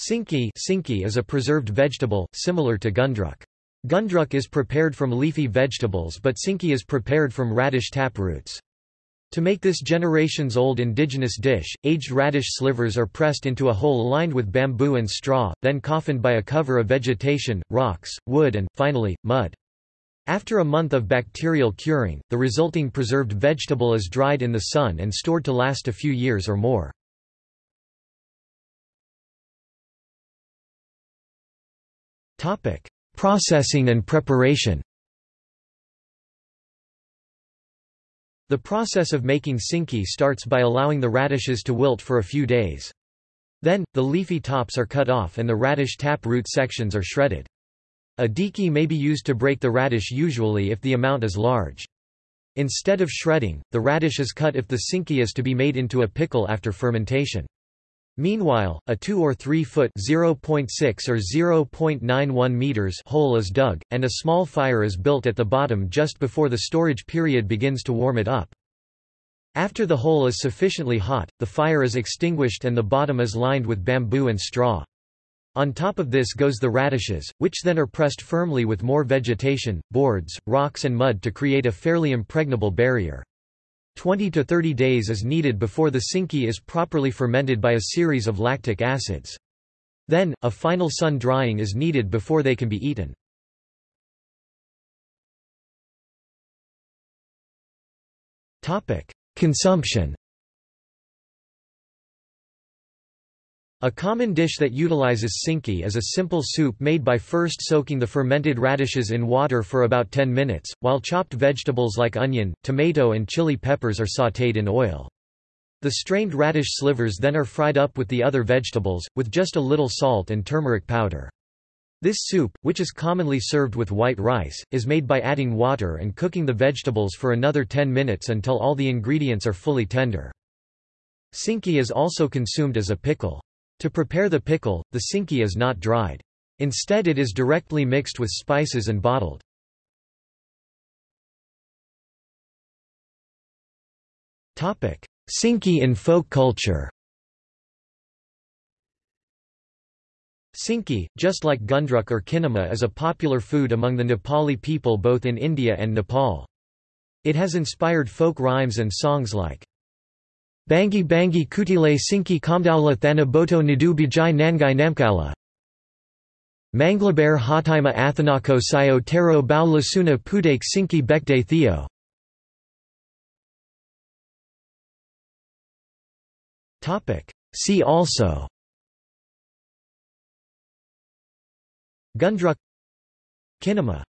Sinki sinki is a preserved vegetable, similar to gundruk. Gundruk is prepared from leafy vegetables but sinki is prepared from radish tap roots. To make this generations-old indigenous dish, aged radish slivers are pressed into a hole lined with bamboo and straw, then coffined by a cover of vegetation, rocks, wood and, finally, mud. After a month of bacterial curing, the resulting preserved vegetable is dried in the sun and stored to last a few years or more. Topic: Processing and preparation. The process of making sinki starts by allowing the radishes to wilt for a few days. Then, the leafy tops are cut off and the radish tap root sections are shredded. A diki may be used to break the radish usually if the amount is large. Instead of shredding, the radish is cut if the sinki is to be made into a pickle after fermentation. Meanwhile, a 2 or 3 foot (0.6 or 0.91 meters) hole is dug, and a small fire is built at the bottom just before the storage period begins to warm it up. After the hole is sufficiently hot, the fire is extinguished and the bottom is lined with bamboo and straw. On top of this goes the radishes, which then are pressed firmly with more vegetation, boards, rocks and mud to create a fairly impregnable barrier. 20 to 30 days is needed before the sinki is properly fermented by a series of lactic acids. Then, a final sun drying is needed before they can be eaten. Consumption A common dish that utilizes sinki is a simple soup made by first soaking the fermented radishes in water for about 10 minutes, while chopped vegetables like onion, tomato and chili peppers are sautéed in oil. The strained radish slivers then are fried up with the other vegetables, with just a little salt and turmeric powder. This soup, which is commonly served with white rice, is made by adding water and cooking the vegetables for another 10 minutes until all the ingredients are fully tender. Sinki is also consumed as a pickle. To prepare the pickle, the sinki is not dried. Instead it is directly mixed with spices and bottled. Sinki in folk culture Sinki, just like gundruk or kinema is a popular food among the Nepali people both in India and Nepal. It has inspired folk rhymes and songs like Bangi bangi kutile sinki kamdaula thana boto nadu bijai nangai namkala. Manglabear hatima athanako sayo tero bao lasuna pudake sinki bekde theo. See also Gundruk Kinema